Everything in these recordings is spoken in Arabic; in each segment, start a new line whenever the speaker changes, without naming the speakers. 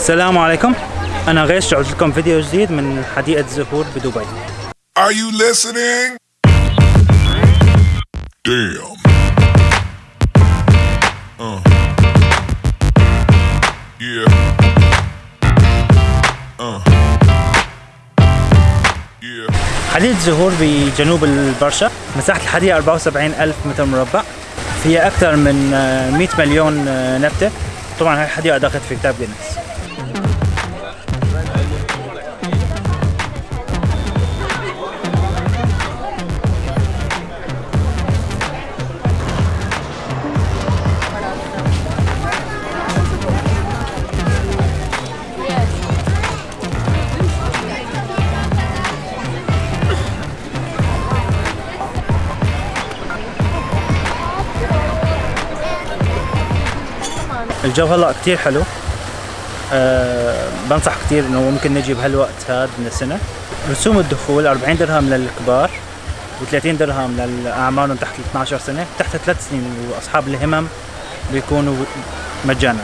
السلام عليكم أنا غيش جعلت لكم فيديو جديد من حديقة زهور بدبي
Are you listening? Damn. Uh. Yeah. Uh. Yeah.
حديقة زهور بجنوب البرشا مساحة الحديقة 74 ألف متر مربع فيها أكثر من آه، 100 مليون نبتة طبعا هاي الحديقة دخلت في كتاب جينيس الجو هلا كتير حلو. أه بنصح كتير إنه ممكن نجي بهالوقت هذا من السنة. رسوم الدخول 40 درهم للكبار و30 درهم للأعمارهم تحت ال 12 سنة تحت ثلاث سنين وأصحاب الهمم بيكونوا مجانا.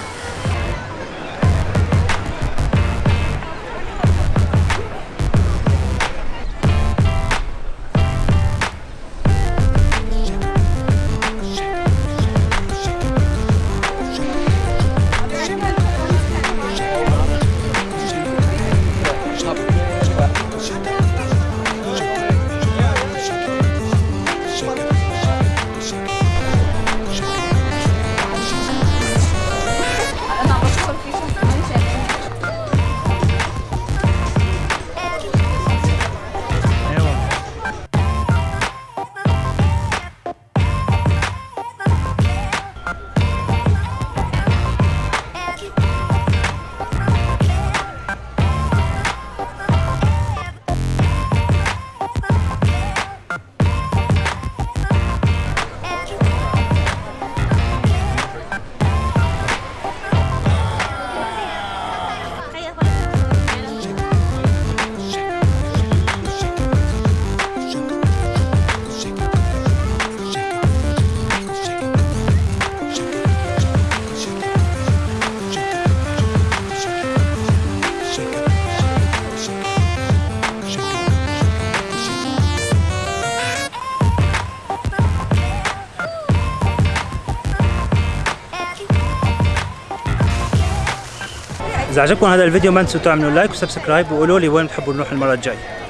إذا عجبكم هذا الفيديو ما تنسوا تعملوا like و subscribe وقولوا لي وين بتحبوا نروح المرة الجاية.